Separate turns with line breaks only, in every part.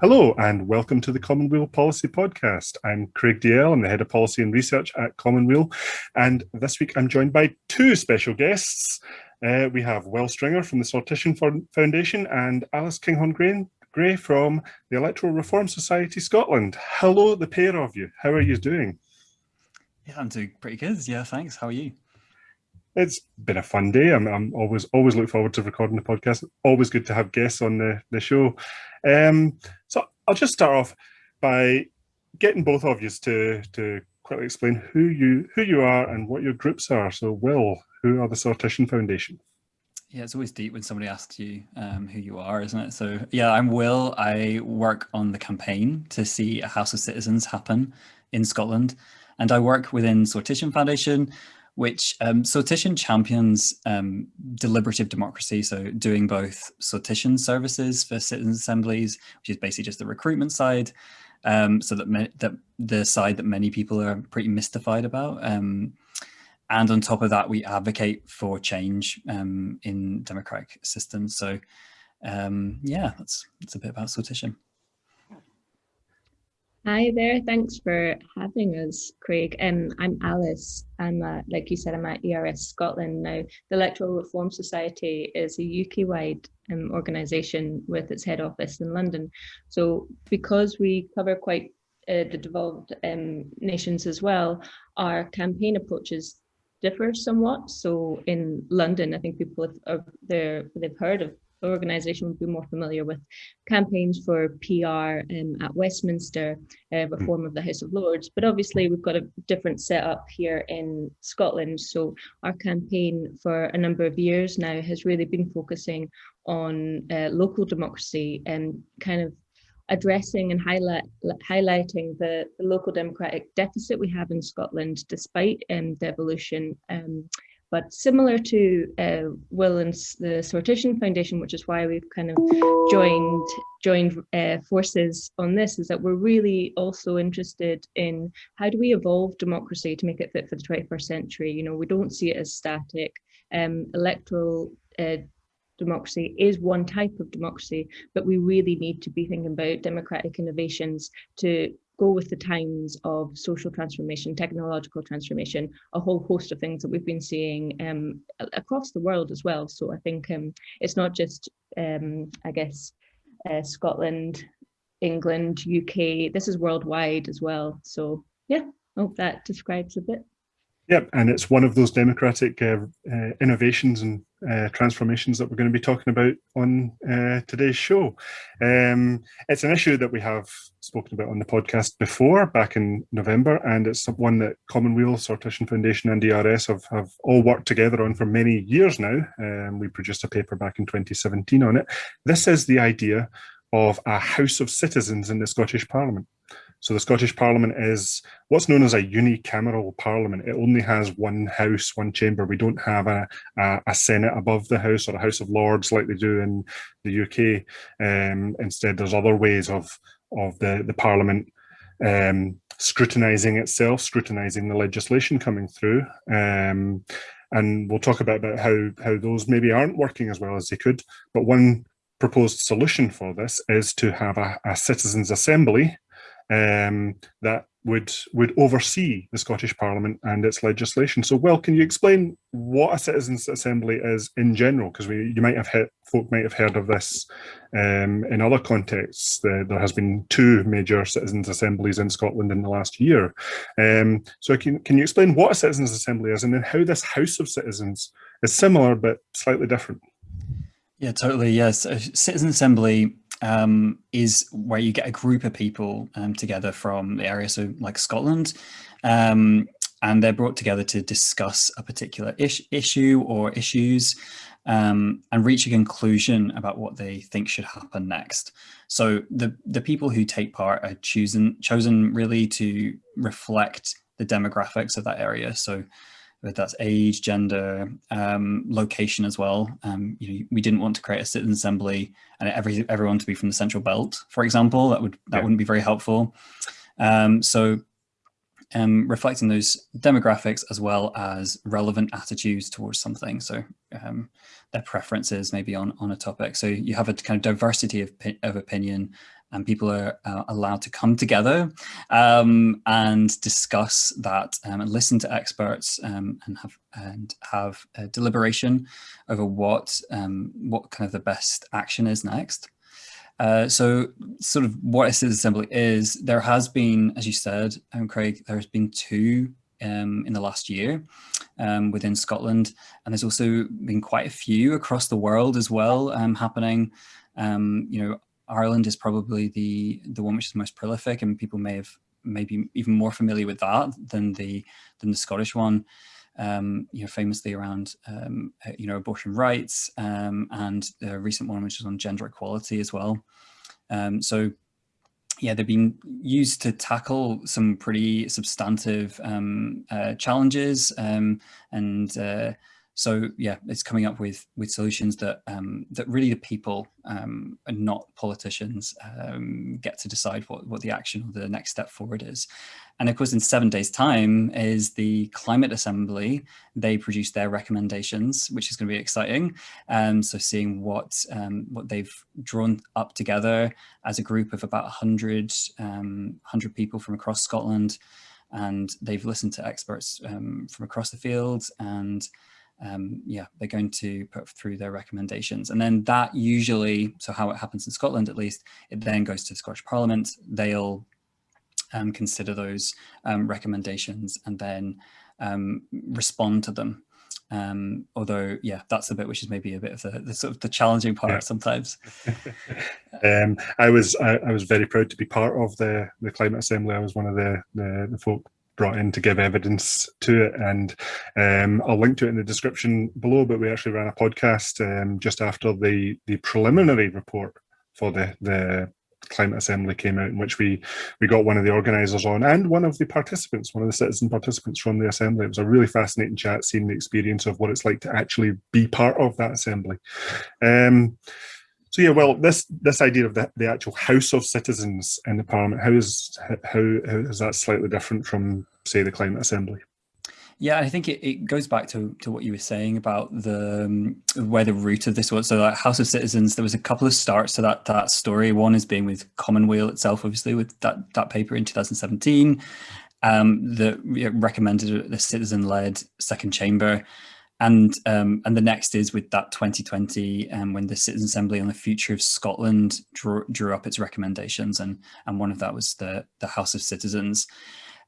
Hello and welcome to the Commonweal Policy Podcast. I'm Craig Dalziel, I'm the Head of Policy and Research at Commonweal, and this week I'm joined by two special guests. Uh, we have Will Stringer from the Sortition Foundation and Alice Kinghorn Gray from the Electoral Reform Society Scotland. Hello, the pair of you. How are you doing?
Yeah, I'm doing pretty good. Yeah, thanks. How are you?
It's been a fun day. I'm, I'm always always look forward to recording the podcast. Always good to have guests on the, the show. Um, so I'll just start off by getting both of you to to quickly explain who you who you are and what your groups are. So, Will, who are the Sortition Foundation?
Yeah, it's always deep when somebody asks you um, who you are, isn't it? So, yeah, I'm Will. I work on the campaign to see a House of Citizens happen in Scotland, and I work within Sortition Foundation, which um, Sortition champions um, deliberative democracy, so doing both sortition services for citizen assemblies, which is basically just the recruitment side, um, so that, that the side that many people are pretty mystified about. Um, and on top of that, we advocate for change um, in democratic systems. So um, yeah, that's, that's a bit about sortition.
Hi there, thanks for having us, Craig. Um, I'm Alice. I'm, uh, like you said, I'm at ERS Scotland now. The Electoral Reform Society is a UK-wide um, organisation with its head office in London. So because we cover quite uh, the devolved um, nations as well, our campaign approaches differ somewhat. So in London, I think people have, they've heard of organisation would be more familiar with campaigns for PR um, at Westminster, uh, hmm. reform of the House of Lords. But obviously, we've got a different setup here in Scotland. So our campaign for a number of years now has really been focusing on uh, local democracy and kind of addressing and highlight, highlighting the, the, local democratic deficit we have in Scotland, despite um, devolution um, but similar to uh, Will and the Sortition Foundation, which is why we've kind of joined joined uh, forces on this, is that we're really also interested in how do we evolve democracy to make it fit for the 21st century. You know, we don't see it as static. Um, electoral uh, democracy is one type of democracy, but we really need to be thinking about democratic innovations to go with the times of social transformation, technological transformation, a whole host of things that we've been seeing um, across the world as well. So I think um, it's not just, um, I guess, uh, Scotland, England, UK, this is worldwide as well. So yeah, hope that describes a bit.
Yep, and it's one of those democratic uh, uh, innovations and uh, transformations that we're going to be talking about on uh, today's show. Um, it's an issue that we have spoken about on the podcast before, back in November, and it's one that Commonweal, Sortition Foundation and ERS have, have all worked together on for many years now. Um, we produced a paper back in 2017 on it. This is the idea of a House of Citizens in the Scottish Parliament. So the Scottish Parliament is what's known as a unicameral parliament. It only has one house, one chamber. We don't have a, a, a Senate above the House or a House of Lords like they do in the UK. Um, instead, there's other ways of, of the, the Parliament um, scrutinising itself, scrutinising the legislation coming through. Um, and we'll talk about, about how, how those maybe aren't working as well as they could. But one proposed solution for this is to have a, a citizens' assembly um, that would would oversee the Scottish Parliament and its legislation. So, well, can you explain what a citizens' assembly is in general? Because we you might have heard, folk might have heard of this um, in other contexts. The, there has been two major citizens' assemblies in Scotland in the last year. Um, so, can can you explain what a citizens' assembly is, and then how this House of Citizens is similar but slightly different?
Yeah, totally. Yes, a citizen assembly um, is where you get a group of people um, together from the area, so like Scotland, um, and they're brought together to discuss a particular ish issue or issues um, and reach a conclusion about what they think should happen next. So the, the people who take part are chosen, chosen really to reflect the demographics of that area. So whether that's age, gender, um, location as well. Um, you know, we didn't want to create a citizen assembly and every everyone to be from the central belt, for example. That would that yeah. wouldn't be very helpful. Um, so um, reflecting those demographics as well as relevant attitudes towards something. So um, their preferences maybe on on a topic. So you have a kind of diversity of of opinion, and people are uh, allowed to come together um, and discuss that um, and listen to experts um, and have and have deliberation over what um, what kind of the best action is next. Uh, so sort of what a citizen assembly is, there has been, as you said, um, Craig, there has been two um, in the last year um, within Scotland. And there's also been quite a few across the world as well um, happening. Um, you know, Ireland is probably the the one which is most prolific and people may have maybe even more familiar with that than the than the Scottish one. Um, you know, famously around, um, uh, you know, abortion rights um, and the recent one, which is on gender equality as well. Um, so yeah, they've been used to tackle some pretty substantive um, uh, challenges and uh, so yeah, it's coming up with with solutions that um, that really the people um, and not politicians um, get to decide what what the action or the next step forward is. And of course, in seven days' time is the Climate Assembly. They produce their recommendations, which is going to be exciting. Um, so seeing what um, what they've drawn up together as a group of about 100, um, 100 people from across Scotland. And they've listened to experts um, from across the field and um, yeah, they're going to put through their recommendations. And then that usually, so how it happens in Scotland at least, it then goes to the Scottish Parliament. They'll um, consider those um, recommendations and then um, respond to them. Um, although, yeah, that's the bit which is maybe a bit of the, the sort of the challenging part yeah. sometimes.
Um, I was I, I, was very proud to be part of the the climate assembly. I was one of the the, the folk brought in to give evidence to it. And um, I'll link to it in the description below, but we actually ran a podcast um, just after the, the preliminary report for the, the climate assembly came out in which we we got one of the organizers on and one of the participants one of the citizen participants from the assembly it was a really fascinating chat seeing the experience of what it's like to actually be part of that assembly um, so yeah, well, this this idea of the, the actual House of Citizens in the Parliament, how is how, how is that slightly different from say the Climate Assembly?
Yeah, I think it, it goes back to, to what you were saying about the um, where the root of this was. So, like House of Citizens, there was a couple of starts to that that story. One is being with Commonweal itself, obviously, with that that paper in 2017 um, that recommended the citizen-led second chamber. And um, and the next is with that 2020, um, when the Citizen Assembly on the Future of Scotland drew, drew up its recommendations, and and one of that was the the House of Citizens.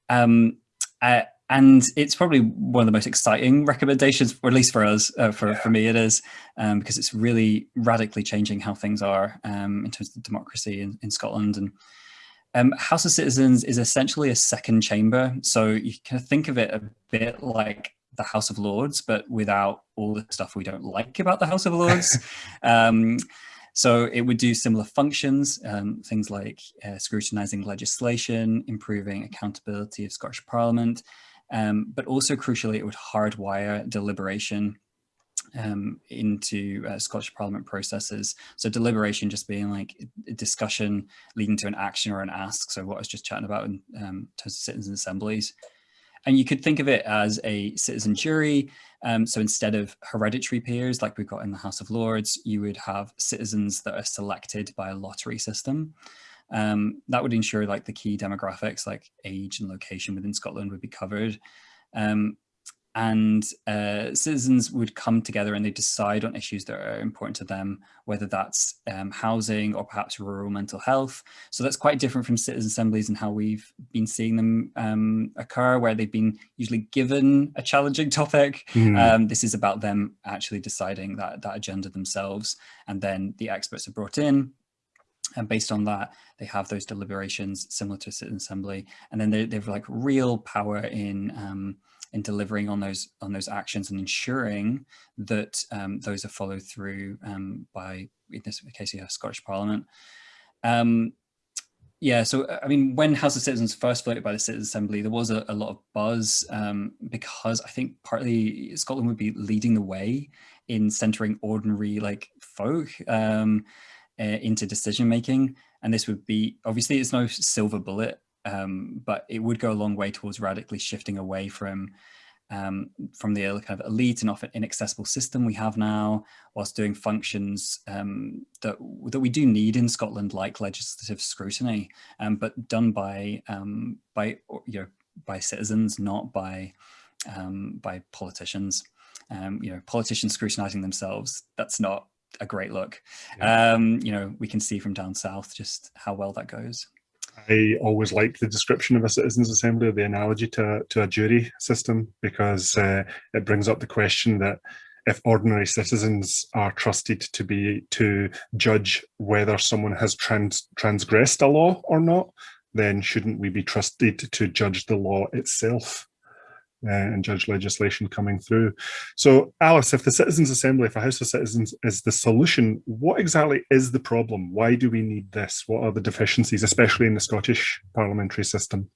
Um, uh, and it's probably one of the most exciting recommendations, or at least for us, uh, for, yeah. for me it is, um, because it's really radically changing how things are um, in terms of democracy in, in Scotland. And um, House of Citizens is essentially a second chamber. So you can think of it a bit like the House of Lords, but without all the stuff we don't like about the House of Lords. um, so it would do similar functions, um, things like uh, scrutinizing legislation, improving accountability of Scottish Parliament, um, but also crucially, it would hardwire deliberation um, into uh, Scottish Parliament processes. So deliberation just being like a discussion leading to an action or an ask. So what I was just chatting about in um, terms of citizen assemblies. And you could think of it as a citizen jury. Um, so instead of hereditary peers like we've got in the House of Lords, you would have citizens that are selected by a lottery system. Um, that would ensure like the key demographics like age and location within Scotland would be covered. Um, and uh, citizens would come together and they decide on issues that are important to them, whether that's um, housing or perhaps rural mental health. So that's quite different from citizen assemblies and how we've been seeing them um, occur, where they've been usually given a challenging topic. Mm. Um, this is about them actually deciding that, that agenda themselves. And then the experts are brought in, and based on that, they have those deliberations similar to a citizen assembly. And then they, they have like real power in um, in delivering on those on those actions and ensuring that um, those are followed through um, by, in this case, yeah, Scottish Parliament. Um, yeah, so I mean, when House of Citizens first floated by the Citizens Assembly, there was a, a lot of buzz um, because I think partly Scotland would be leading the way in centering ordinary like folk uh, into decision making, and this would be obviously it's no silver bullet um, but it would go a long way towards radically shifting away from um, from the kind of elite and often inaccessible system we have now, whilst doing functions um, that that we do need in Scotland, like legislative scrutiny, um, but done by um, by you know by citizens, not by um, by politicians. Um, you know, politicians scrutinising themselves. That's not a great look. Yeah. you know, we can see from down south just how well that goes.
I always like the description of a citizens assembly, or the analogy to, to a jury system, because uh, it brings up the question that if ordinary citizens are trusted to be to judge whether someone has trans, transgressed a law or not, then shouldn't we be trusted to judge the law itself? Uh, and judge legislation coming through. So Alice, if the Citizens Assembly, if a House of Citizens is the solution, what exactly is the problem? Why do we need this? What are the deficiencies, especially in the Scottish parliamentary system?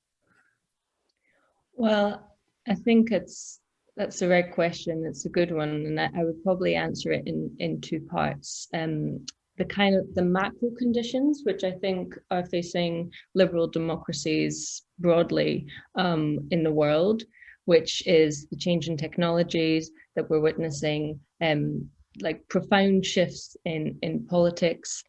Well, I think it's that's the right question. It's a good one, and I, I would probably answer it in in two parts. Um, the kind of the macro conditions, which I think are facing liberal democracies broadly um, in the world, which is the change in technologies that we're witnessing, um, like profound shifts in, in politics,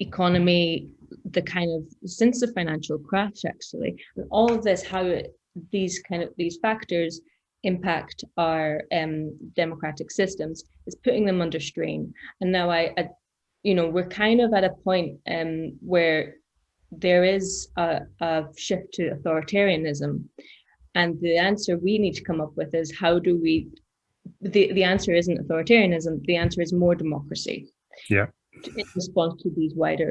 economy, the kind of since the financial crash actually, and all of this, how it, these kind of these factors impact our um, democratic systems is putting them under strain. And now I, I you know, we're kind of at a point um, where there is a, a shift to authoritarianism and the answer we need to come up with is how do we, the, the answer isn't authoritarianism, the answer is more democracy.
Yeah.
In response to these wider,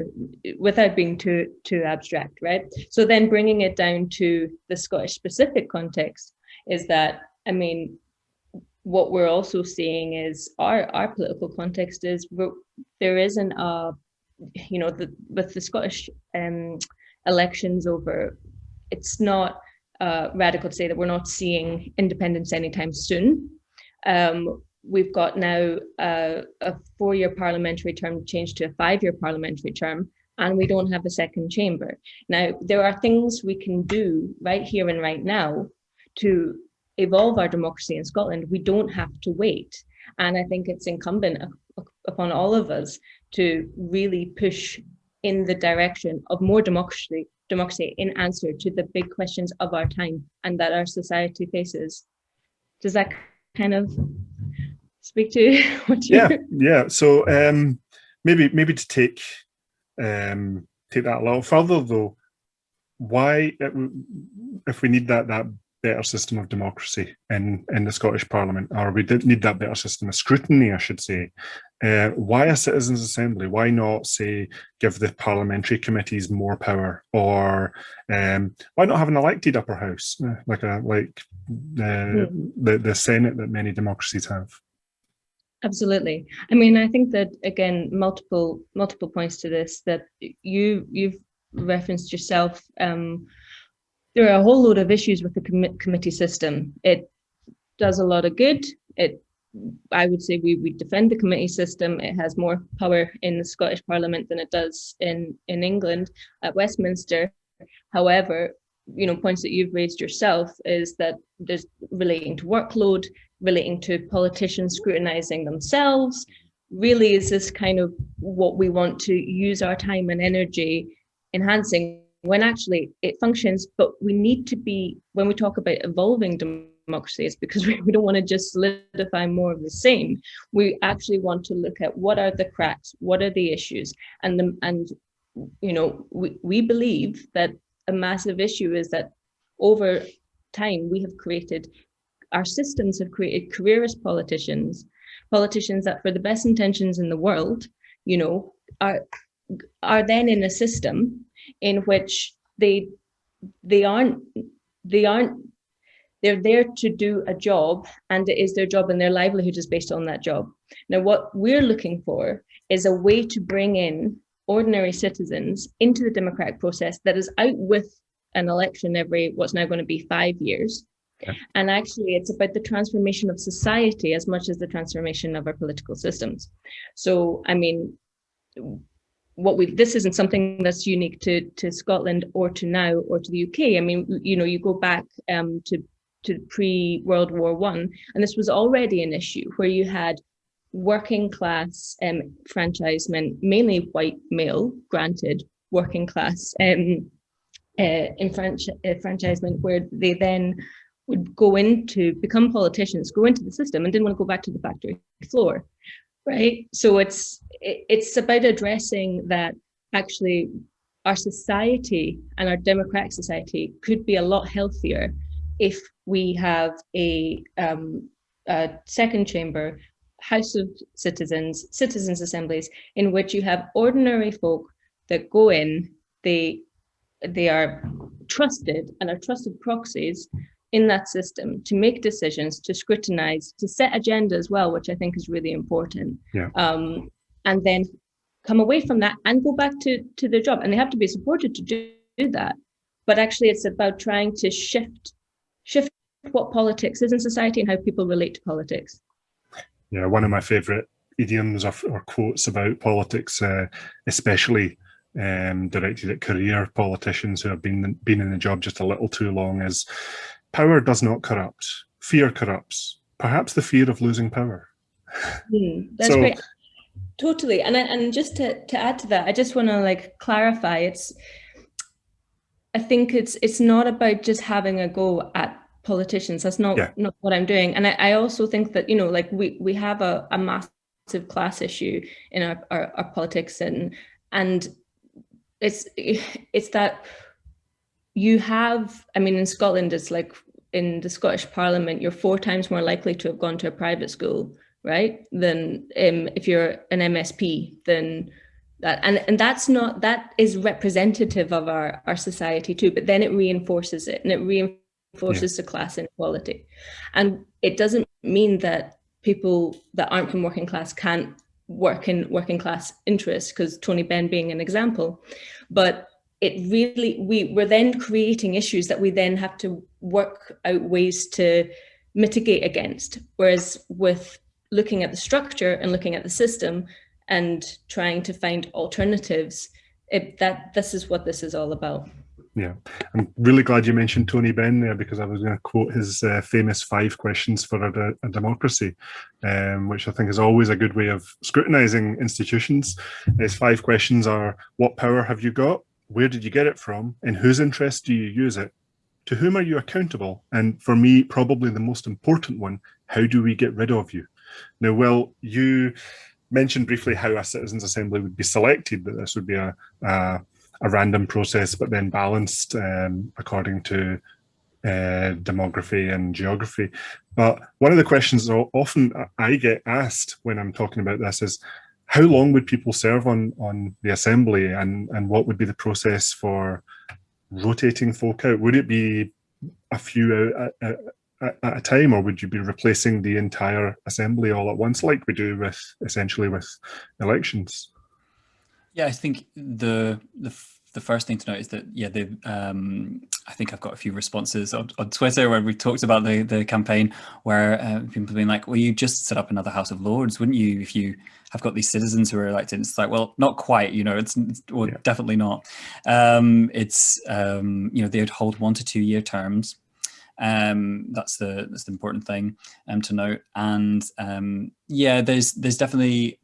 without being too too abstract, right? So then bringing it down to the Scottish specific context is that, I mean, what we're also seeing is our our political context is there isn't a, you know, the, with the Scottish um, elections over, it's not uh, radical to say that we're not seeing independence anytime soon. Um, we've got now uh, a four-year parliamentary term changed to a five-year parliamentary term, and we don't have a second chamber. Now, there are things we can do right here and right now to evolve our democracy in Scotland. We don't have to wait. And I think it's incumbent upon all of us to really push in the direction of more democracy, democracy in answer to the big questions of our time and that our society faces. Does that kind of speak to what
you Yeah, yeah. So um maybe maybe to take um take that a little further though, why if we need that that better system of democracy in, in the Scottish Parliament, or we did need that better system of scrutiny, I should say. Uh, why a citizens' assembly? Why not say give the parliamentary committees more power, or um, why not have an elected upper house uh, like a like uh, the the Senate that many democracies have?
Absolutely. I mean, I think that again, multiple multiple points to this that you you've referenced yourself. Um, there are a whole load of issues with the com committee system. It does a lot of good. It, I would say we, we defend the committee system. It has more power in the Scottish Parliament than it does in, in England at Westminster. However, you know, points that you've raised yourself is that there's relating to workload, relating to politicians scrutinizing themselves, really is this kind of what we want to use our time and energy enhancing when actually it functions, but we need to be, when we talk about evolving democracies, because we, we don't want to just solidify more of the same, we actually want to look at what are the cracks, what are the issues, and the, and you know, we, we believe that a massive issue is that over time we have created, our systems have created careerist politicians, politicians that for the best intentions in the world, you know, are are then in a system in which they they aren't they aren't they're there to do a job and it is their job and their livelihood is based on that job. Now, what we're looking for is a way to bring in ordinary citizens into the democratic process that is out with an election every what's now going to be five years. Okay. And actually, it's about the transformation of society as much as the transformation of our political systems. So, I mean, what we this isn't something that's unique to to Scotland or to now or to the UK. I mean, you know, you go back um, to to pre-World War One, and this was already an issue where you had working class um, franchisement, mainly white male, granted working class um, uh, enfranchisement, where they then would go into become politicians, go into the system, and didn't want to go back to the factory floor, right? So it's it's about addressing that actually our society and our democratic society could be a lot healthier if we have a, um, a second chamber, House of Citizens, citizens assemblies, in which you have ordinary folk that go in, they they are trusted and are trusted proxies in that system to make decisions, to scrutinize, to set agenda as well, which I think is really important.
Yeah.
Um, and then come away from that and go back to, to their job. And they have to be supported to do, do that. But actually it's about trying to shift shift what politics is in society and how people relate to politics.
Yeah, one of my favorite idioms or, or quotes about politics, uh, especially um, directed at career politicians who have been been in the job just a little too long, is power does not corrupt. Fear corrupts. Perhaps the fear of losing power.
Mm, that's so, great. Totally. And and just to, to add to that, I just want to like clarify it's I think it's it's not about just having a go at politicians. That's not yeah. not what I'm doing. And I, I, also think that, you know, like we we have a, a massive class issue in our, our, our politics and and it's it's that you have, I mean, in Scotland, it's like in the Scottish Parliament, you're four times more likely to have gone to a private school right? Than um, if you're an MSP, then that and and that's not that is representative of our our society too. But then it reinforces it, and it reinforces yeah. the class inequality, and it doesn't mean that people that aren't from working class can't work in working class interests because Tony Benn being an example, but it really we we're then creating issues that we then have to work out ways to mitigate against whereas with looking at the structure and looking at the system and trying to find alternatives, it, that this is what this is all about.
Yeah, I'm really glad you mentioned Tony Benn there because I was going to quote his uh, famous five questions for a, a democracy, um, which I think is always a good way of scrutinizing institutions. His five questions are, what power have you got? Where did you get it from? In whose interest do you use it? To whom are you accountable? And for me, probably the most important one, how do we get rid of you? Now, Will, you mentioned briefly how a citizens assembly would be selected, that this would be a, a, a random process, but then balanced um, according to uh, demography and geography. But one of the questions often I get asked when I'm talking about this is, how long would people serve on, on the assembly and, and what would be the process for rotating folk out? Would it be a few uh, at, a time, or would you be replacing the entire assembly all at once, like we do with essentially with elections?
Yeah, I think the the the first thing to note is that yeah, the um, I think I've got a few responses on, on Twitter where we talked about the the campaign where uh, people have been like, well, you just set up another House of Lords, wouldn't you? If you have got these citizens who are elected, it's like, well, not quite, you know, it's, it's well, yeah. definitely not. Um, it's um, you know they would hold one to two year terms um, that's the that's the important thing um, to note. And um, yeah, there's there's definitely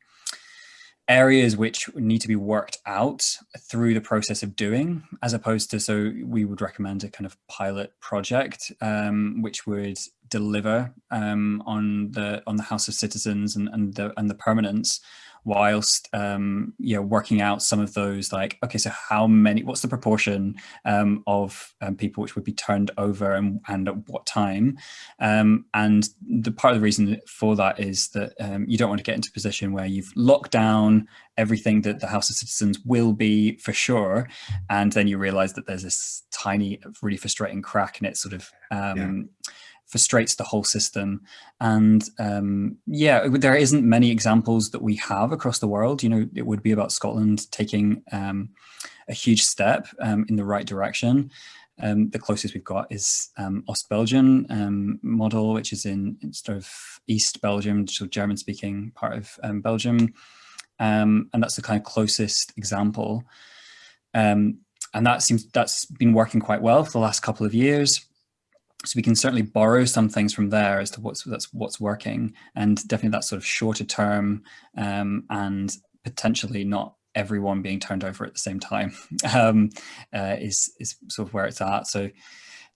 areas which need to be worked out through the process of doing, as opposed to so we would recommend a kind of pilot project um, which would deliver um, on the on the House of Citizens and, and the and the permanence whilst um, you know working out some of those like okay so how many what's the proportion um, of um, people which would be turned over and, and at what time? Um, and the part of the reason for that is that um, you don't want to get into a position where you've locked down everything that the House of Citizens will be for sure and then you realize that there's this tiny really frustrating crack and it sort of um, yeah frustrates the whole system. And um, yeah, there isn't many examples that we have across the world. You know, it would be about Scotland taking um, a huge step um, in the right direction. Um, the closest we've got is um, Ostbelgien um, model, which is in, in, sort of East Belgium, so German-speaking part of um, Belgium, um, and that's the kind of closest example. Um, and that seems that's been working quite well for the last couple of years. So we can certainly borrow some things from there as to what's that's what's working, and definitely that sort of shorter term um, and potentially not everyone being turned over at the same time um, uh, is is sort of where it's at. So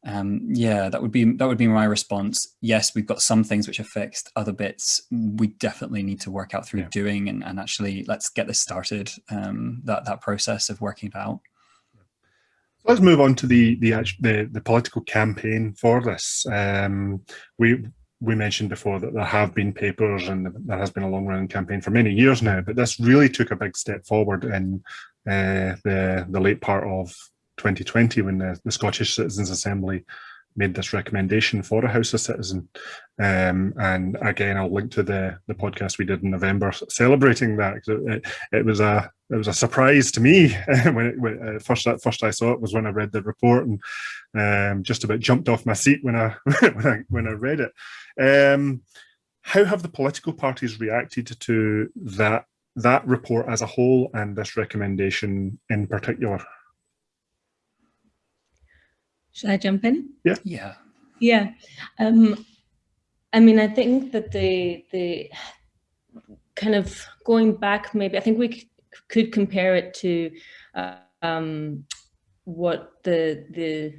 um, yeah, that would be that would be my response. Yes, we've got some things which are fixed. Other bits we definitely need to work out through yeah. doing, and, and actually let's get this started. Um, that that process of working it out.
Let's move on to the the the, the political campaign for this. Um, we we mentioned before that there have been papers and there has been a long running campaign for many years now, but this really took a big step forward in uh, the the late part of 2020 when the, the Scottish Citizens Assembly made this recommendation for a House of Citizen. Um, and again, I'll link to the, the podcast we did in November celebrating that. It, it, it was a it was a surprise to me when, it, when uh, first first I saw it was when I read the report and um, just about jumped off my seat when I when I when I read it. Um, how have the political parties reacted to that that report as a whole and this recommendation in particular?
Should I jump in?
Yeah.
Yeah.
Yeah. Um, I mean, I think that the the kind of going back, maybe I think we could compare it to uh, um, what the the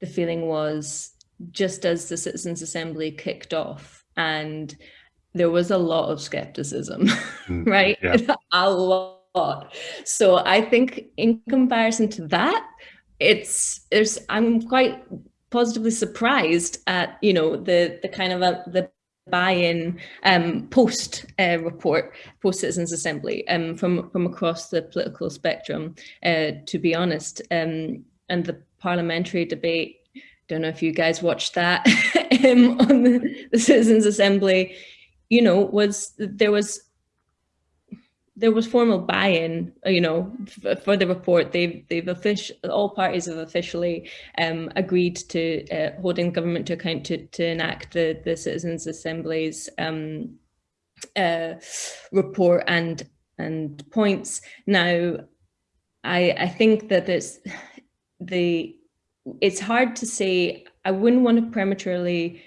the feeling was just as the Citizens Assembly kicked off, and there was a lot of skepticism, mm, right? Yeah. a lot. So I think in comparison to that, it's there's I'm quite positively surprised at you know the the kind of a, the buy-in um, post uh, report, post Citizens Assembly um, from from across the political spectrum. Uh, to be honest, um, and the parliamentary debate. Don't know if you guys watched that um, on the, the Citizens Assembly. You know, was there was there was formal buy-in, you know, for the report. They've they've official all parties have officially um, agreed to uh, holding government to account to to enact the the Citizens Assembly's um, uh, report and and points. Now, I I think that it's the it's hard to say. I wouldn't want to prematurely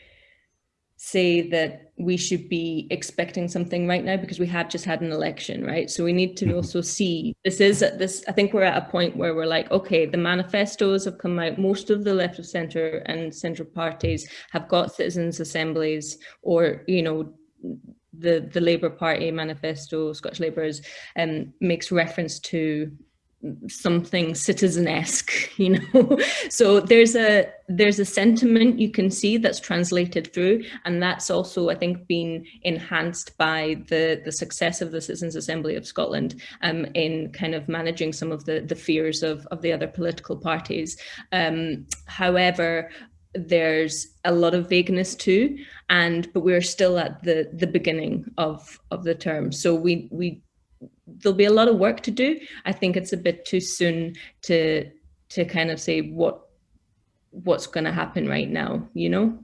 say that we should be expecting something right now because we have just had an election, right? So we need to mm-hmm. also see this is this. I think we're at a point where we're like, okay, the manifestos have come out. Most of the left of center and central parties have got citizens' assemblies, or you know, the the Labour Party manifesto, Scottish Labour's, um, makes reference to something citizen-esque you know? So there's a there's a sentiment you can see that's translated through and that's also i think been enhanced by the the success of the citizens assembly of scotland um, in kind of managing some of the the fears of of the other political parties. Um, however there's a lot of vagueness too and but we're still at the the beginning of of the term. So we we there'll be a lot of work to do. I think it's a bit too soon to to kind of say what what's going to happen right now, you know?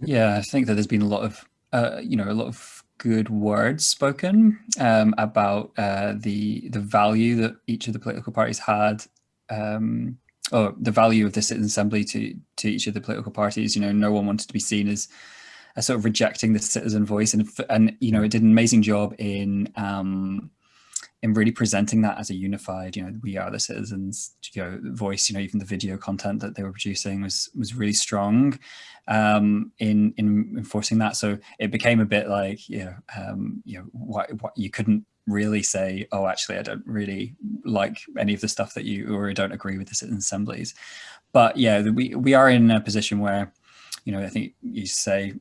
Yeah, I think that there's been a lot of, uh, you know, a lot of good words spoken um, about uh, the the value that each of the political parties had, um, or the value of the citizen assembly to to each of the political parties. You know, no one wanted to be seen as a sort of rejecting the citizen voice, and and you know, it did an amazing job in um, in really presenting that as a unified, you know, we are the citizens, you know, voice, you know, even the video content that they were producing was was really strong um, in in enforcing that. So it became a bit like, you know, um, you know, what, what you couldn't really say, oh, actually, I don't really like any of the stuff that you, or don't agree with the citizen assemblies. But yeah, we we are in a position where, you know, I think you say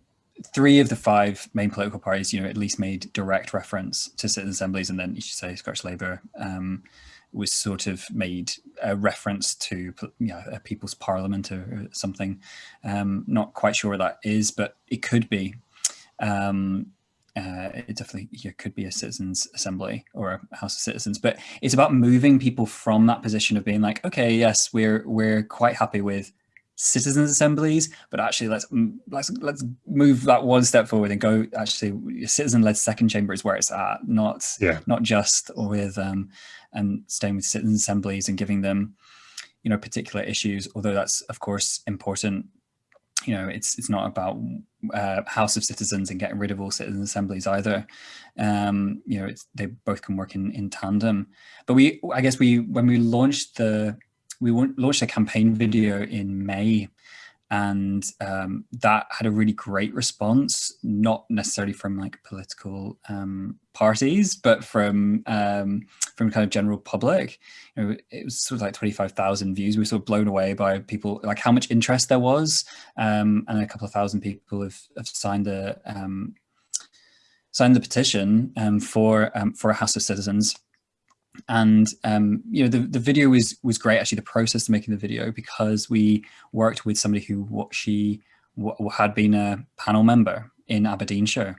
three of the five main political parties, you know, at least made direct reference to citizen assemblies, and then you should say Scottish Labour um, was sort of made a reference to you know, a people's parliament or, something. Um, not quite sure what that is, but it could be. Um, uh, it definitely could be a citizens assembly or a house of citizens, but it's about moving people from that position of being like, okay, yes, we're we're quite happy with citizens assemblies, but actually let's let's let's move that one step forward and go actually citizen-led second chamber is where it's at, not yeah. not just with um, and staying with citizen assemblies and giving them you know particular issues, although that's of course important you know, it's it's not about uh, House of Citizens and getting rid of all citizen assemblies either. Um, you know, it's they both can work in in tandem. But we, I guess, we when we launched the we launched a campaign video in May and um, that had a really great response, not necessarily from like political um, parties, but from um, from kind of general public. You know, it was sort of like twenty five thousand views. We were sort of blown away by people, like how much interest there was, um, and a couple of thousand people have, have signed the um, signed the petition um, for for a House of Citizens and um, you know the, the video was was great actually the process of making the video because we worked with somebody who what she had been a panel member in Aberdeenshire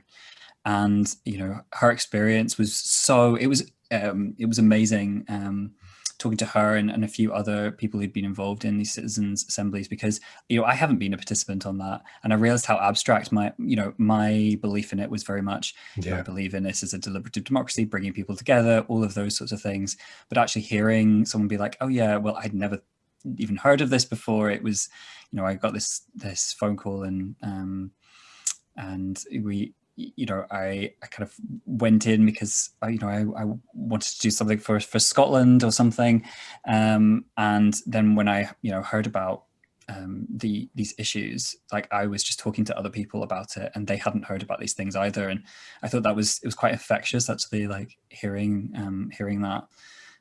and you know her experience was so it was um, it was amazing um, talking to her and, and a few other people who'd been involved in these citizens assemblies because you know I haven't been a participant on that. And I realized how abstract my you know my belief in it was very much yeah. I believe in this as a deliberative democracy bringing people together all of those sorts of things. But actually hearing someone be like oh yeah well I'd never even heard of this before. It was you know I got this this phone call and um and we you know, I, I kind of went in because, I, you know, I, I wanted to do something for, for Scotland or something. Um, and then when I, you know, heard about um, the these issues, like I was just talking to other people about it and they hadn't heard about these things either. And I thought that was, it was quite infectious actually, like hearing, um, hearing that.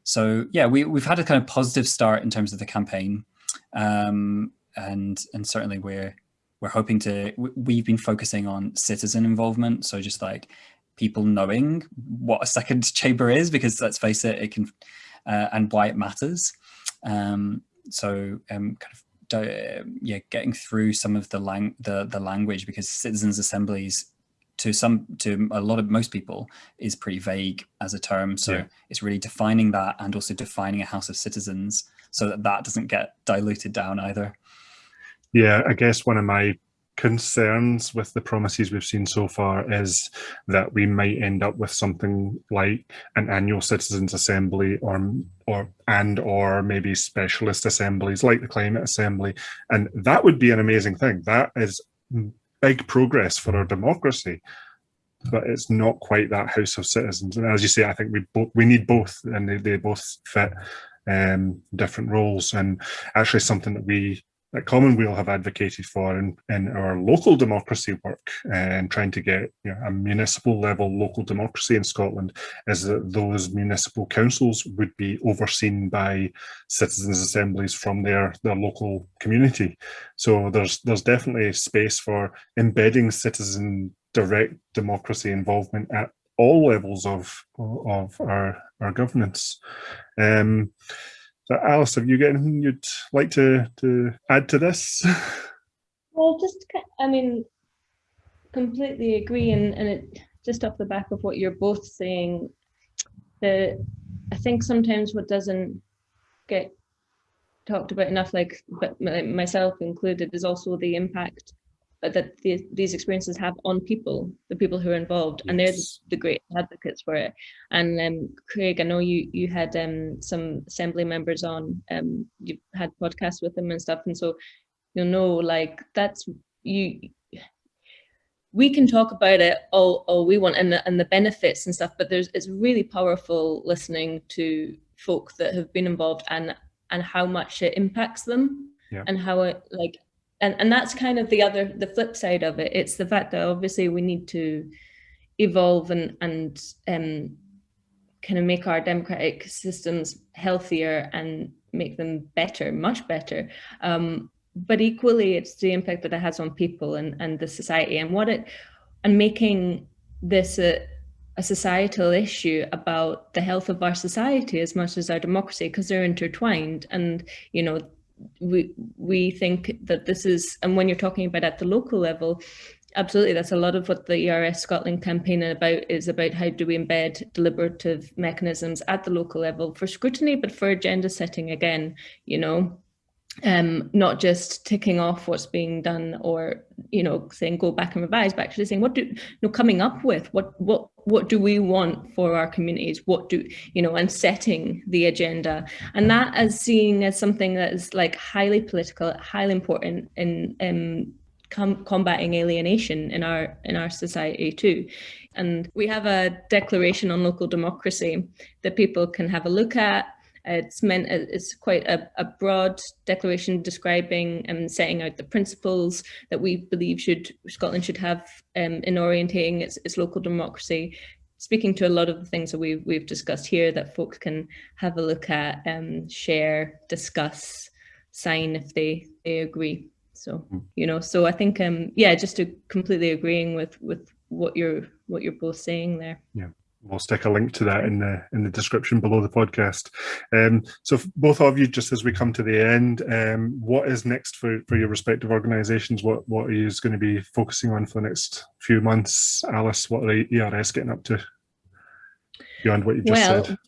So yeah, we, we've had a kind of positive start in terms of the campaign. Um, and, and certainly we're, we're hoping to, we've been focusing on citizen involvement. So just like people knowing what a second chamber is, because let's face it, it can, uh, and why it matters. Um, so um, kind of, yeah, getting through some of the, lang the, the language because citizens assemblies to some to a lot of most people is pretty vague as a term so yeah. it's really defining that and also defining a house of citizens so that that doesn't get diluted down either
yeah, I guess one of my concerns with the promises we've seen so far is that we might end up with something like an annual citizens assembly or or and or maybe specialist assemblies like the climate assembly. And that would be an amazing thing. That is big progress for our democracy but it's not quite that house of citizens. And as you say i think we both we need both and they, they both fit um, different roles. And actually something that we that Commonweal have advocated for in, in our local democracy work and trying to get you know, a municipal level local democracy in Scotland is that those municipal councils would be overseen by citizens assemblies from their, their local community. So there's there's definitely space for embedding citizen direct democracy involvement at all levels of of our, our governance. Um, so Alice, have you got anything you'd like to, to add to this?
Well, just, I mean, completely agree. And, and it just off the back of what you're both saying, that I think sometimes what doesn't get talked about enough, like myself included, is also the impact that the, these experiences have on people, the people who are involved, yes. and they're the, the, great advocates for it. And um, Craig, I know you you had um, some assembly members on, um, you had podcasts with them and stuff, and so you'll know like that's you. We can talk about it all, all we want and the, and the benefits and stuff, but there's it's really powerful listening to folk that have been involved and and how much it impacts them yeah. and how it like and and that's kind of the other the flip side of it. It's the fact that obviously we need to evolve and and um kind of make our democratic systems healthier and make them better much better. Um but equally it's the impact that it has on people and and the society and what it and making this a, a societal issue about the health of our society as much as our democracy because they're intertwined. And you know we we think that this is and when you're talking about at the local level absolutely that's a lot of what the ers scotland campaign about is about how do we embed deliberative mechanisms at the local level for scrutiny but for agenda setting again you know um, not just ticking off what's being done or you know saying go back and revise but actually saying what do you know coming up with what what what do we want for our communities what do you know and setting the agenda and that as seeing as something that is like highly political highly important in um com combating alienation in our in our society too. And we have a declaration on local democracy that people can have a look at. It's meant it's quite a, a broad declaration describing and setting out the principles that we believe should Scotland should have um, in orientating its, its local democracy speaking to a lot of the things that we've, we've discussed here that folks can have a look at, um, share, discuss, sign if they, they agree. So, hmm. you know, so I think, um, yeah, just to completely agreeing with, with what you're, what you're both saying there.
Yeah. We'll stick a link to that in the in the description below the podcast. Um, so both of you, just as we come to the end, um, what is next for, for your respective organisations? What what are you going to be focusing on for the next few months? Alice, what are the ERS getting up to beyond what you just well, said?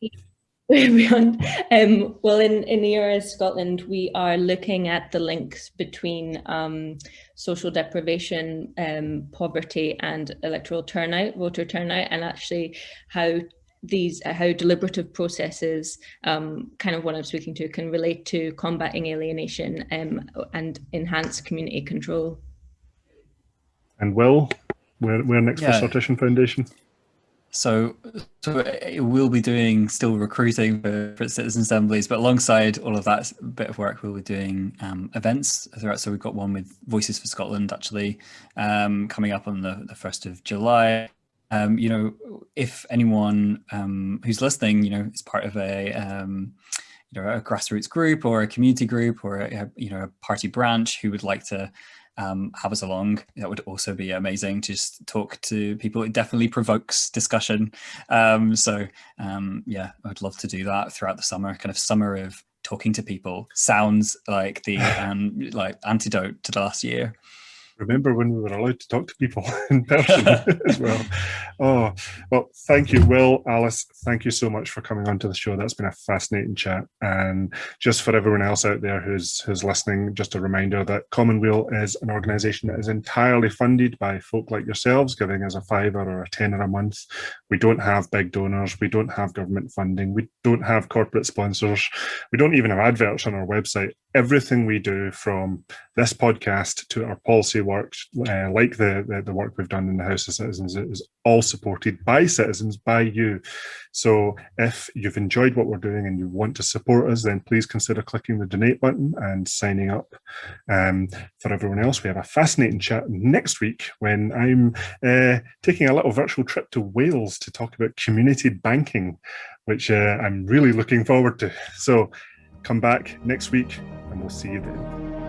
beyond um, well in in the ERS Scotland we are looking at the links between um, social deprivation um, poverty and electoral turnout voter turnout and actually how these uh, how deliberative processes um, kind of what I'm speaking to can relate to combating alienation um, and enhance community control.
And Will we're, we're next yeah. for Sortition Foundation
so, so we'll be doing still recruiting for, for, citizen assemblies, but alongside all of that bit of work, we'll be doing um, events throughout. So we've got one with Voices for Scotland actually um, coming up on the, the 1st of July. Um, you know, if anyone um, who's listening, you know, is part of a, um, you know, a grassroots group or a community group or a, you know, a party branch who would like to um, have us along. That would also be amazing to just talk to people. It definitely provokes discussion. Um, so um, yeah, I'd love to do that throughout the summer, kind of summer of talking to people sounds like the um, like antidote to the last year
remember when we were allowed to talk to people in person as well. Oh, well, thank you, Will, Alice. Thank you so much for coming onto the show. That's been a fascinating chat. And just for everyone else out there who's who's listening, just a reminder that Commonweal is an organisation that is entirely funded by folk like yourselves, giving us a fiver or a tenner a month. We don't have big donors. We don't have government funding. We don't have corporate sponsors. We don't even have adverts on our website everything we do from this podcast to our policy work, uh, like the, the, the work we've done in the House of Citizens, is all supported by citizens, by you. So if you've enjoyed what we're doing and you want to support us, then please consider clicking the donate button and signing up. Um, for everyone else, we have a fascinating chat next week when I'm uh, taking a little virtual trip to Wales to talk about community banking, which uh, I'm really looking forward to. So come back next week and we'll see you then.